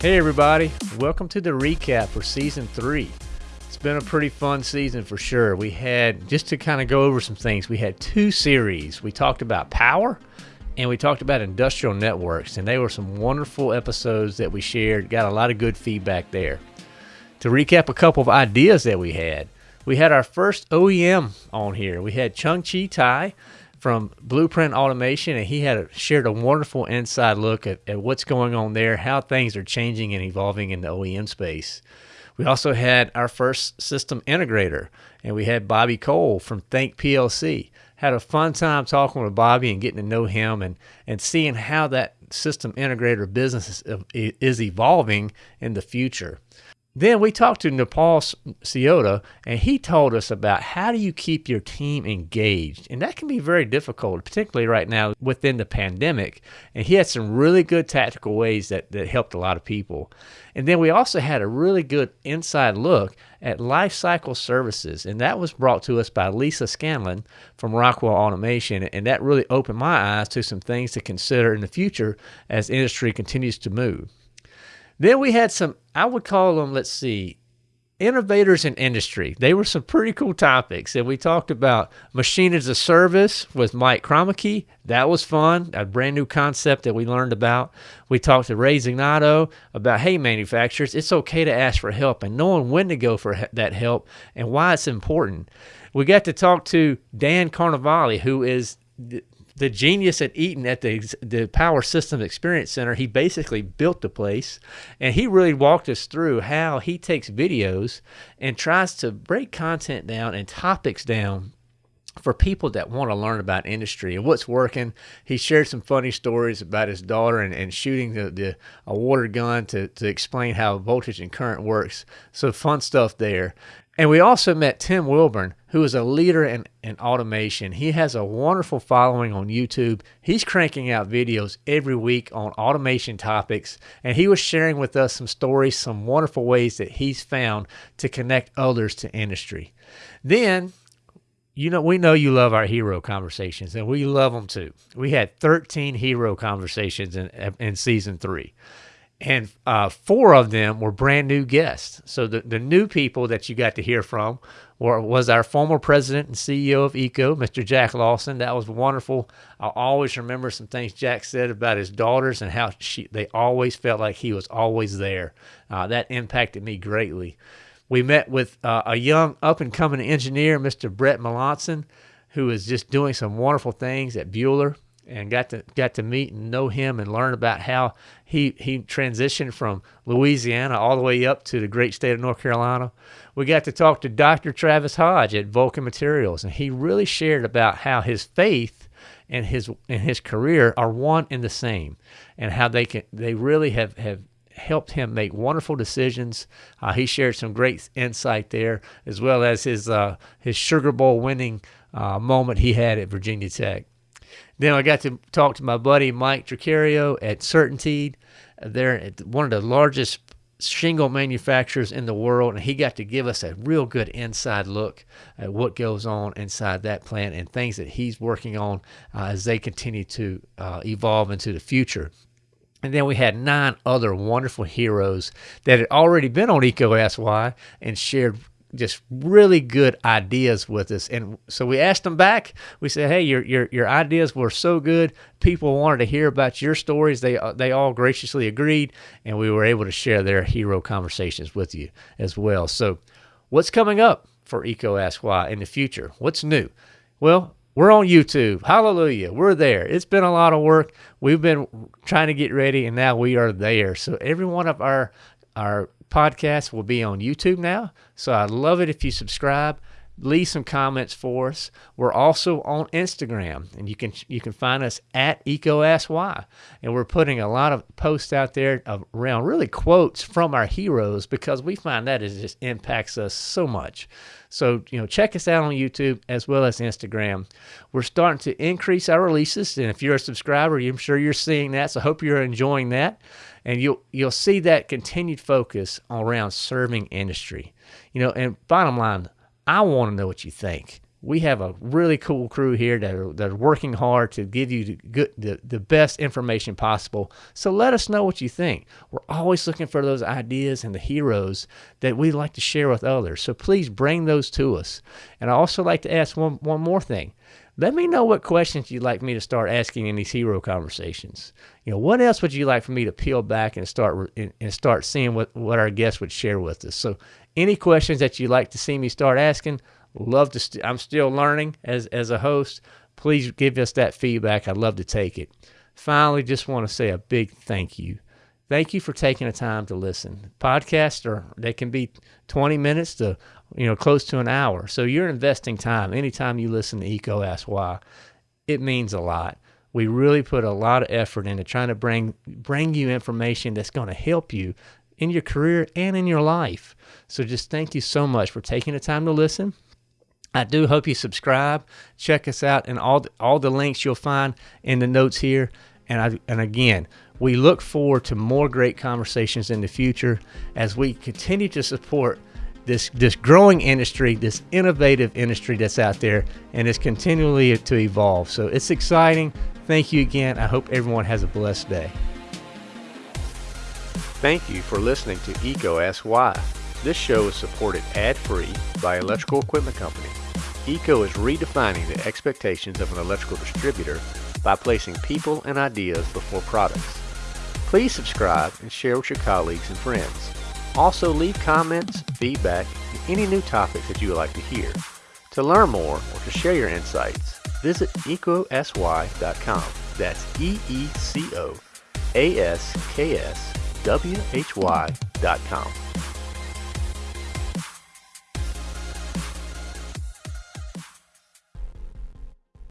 Hey, everybody, welcome to the recap for season three. It's been a pretty fun season for sure. We had, just to kind of go over some things, we had two series. We talked about power and we talked about industrial networks, and they were some wonderful episodes that we shared. Got a lot of good feedback there. To recap a couple of ideas that we had, we had our first OEM on here. We had Chung Chi Tai from Blueprint Automation, and he had a, shared a wonderful inside look at, at what's going on there, how things are changing and evolving in the OEM space. We also had our first system integrator, and we had Bobby Cole from Think PLC. Had a fun time talking with Bobby and getting to know him and, and seeing how that system integrator business is, is evolving in the future. Then we talked to Nepal Ciota, and he told us about how do you keep your team engaged, and that can be very difficult, particularly right now within the pandemic. And he had some really good tactical ways that that helped a lot of people. And then we also had a really good inside look at life cycle services, and that was brought to us by Lisa Scanlon from Rockwell Automation, and that really opened my eyes to some things to consider in the future as industry continues to move. Then we had some, I would call them, let's see, innovators in industry. They were some pretty cool topics. And we talked about machine as a service with Mike Kromeke. That was fun, a brand new concept that we learned about. We talked to Ray Zignato about, hey, manufacturers, it's okay to ask for help and knowing when to go for that help and why it's important. We got to talk to Dan Carnevale, who is the genius at Eaton at the the Power Systems Experience Center, he basically built the place, and he really walked us through how he takes videos and tries to break content down and topics down for people that want to learn about industry and what's working. He shared some funny stories about his daughter and, and shooting the, the a water gun to, to explain how voltage and current works. So fun stuff there. And we also met Tim Wilborne, who is a leader in, in automation. He has a wonderful following on YouTube. He's cranking out videos every week on automation topics, and he was sharing with us some stories, some wonderful ways that he's found to connect others to industry. Then, you know, we know you love our hero conversations, and we love them too. We had 13 hero conversations in, in season three and uh, four of them were brand new guests. So the, the new people that you got to hear from were, was our former president and CEO of EECO, Mr. Jack Lawson. That was wonderful. I always remember some things Jack said about his daughters and how she, they always felt like he was always there. Uh, that impacted me greatly. We met with uh, a young up and coming engineer, Mr. Brett Melanson, who is just doing some wonderful things at Buhler and got to got to meet and know him and learn about how he he transitioned from Louisiana all the way up to the great state of North Carolina. We got to talk to Dr. Travis Hodge at Vulcan Materials, and he really shared about how his faith and his and his career are one and the same, and how they can they really have have helped him make wonderful decisions. Uh, he shared some great insight there, as well as his uh, his Sugar Bowl winning uh, moment he had at Virginia Tech. Then I got to talk to my buddy Mike Tricario at Certainteed. They're one of the largest shingle manufacturers in the world, and he got to give us a real good inside look at what goes on inside that plant and things that he's working on uh, as they continue to uh, evolve into the future. And then we had nine other wonderful heroes that had already been on Why and shared just really good ideas with us. And so we asked them back. We said, "Hey, your your your ideas were so good. People wanted to hear about your stories. They uh, they all graciously agreed, and we were able to share their hero conversations with you as well. So, what's coming up for EECO Ask Why in the future? What's new? Well, we're on YouTube. Hallelujah. We're there. It's been a lot of work. We've been trying to get ready and now we are there. So every one of our our podcasts will be on YouTube now. So I'd love it if you subscribe. Leave some comments for us. We're also on Instagram, and you can you can find us at EECO And we're putting a lot of posts out there around really quotes from our heroes because we find that it just impacts us so much. So, you know, check us out on YouTube as well as Instagram. We're starting to increase our releases, and if you're a subscriber, I'm sure you're seeing that. So, I hope you're enjoying that and you'll you'll see that continued focus around serving industry. You know, and bottom line, I want to know what you think. we have a really cool crew here that are, that are working hard to give you the, good, the, the best information possible. So let us know what you think. We're always looking for those ideas and the heroes that we like to share with others. So please bring those to us. And I also like to ask one, one more thing. Let me know what questions you'd like me to start asking in these hero conversations. You know, what else would you like for me to peel back and start and start seeing what, what our guests would share with us? So any questions that you'd like to see me start asking, Love to. St- I'm still learning as as a host. Please give us that feedback. I'd love to take it. Finally, just want to say a big thank you. Thank you for taking the time to listen. Podcasts are they can be 20 minutes to you know close to an hour. So you're investing time anytime you listen to EECO Ask Why. It means a lot. We really put a lot of effort into trying to bring bring you information that's going to help you in your career and in your life. So just thank you so much for taking the time to listen. I do hope you subscribe. Check us out, and all the, all the links you'll find in the notes here. And I, and again, we look forward to more great conversations in the future as we continue to support this this growing industry, this innovative industry that's out there, and it's continually to evolve. So it's exciting. Thank you again. I hope everyone has a blessed day. Thank you for listening to EECO Ask Why. This show is supported ad-free by Electrical Equipment Company. EECO is redefining the expectations of an electrical distributor by placing people and ideas before products. Please subscribe and share with your colleagues and friends. Also leave comments, feedback, and any new topics that you would like to hear. To learn more or to share your insights, visit eecoaskwhy.com. That's E-E-C-O-A-S-K-S-W-H-Y.com.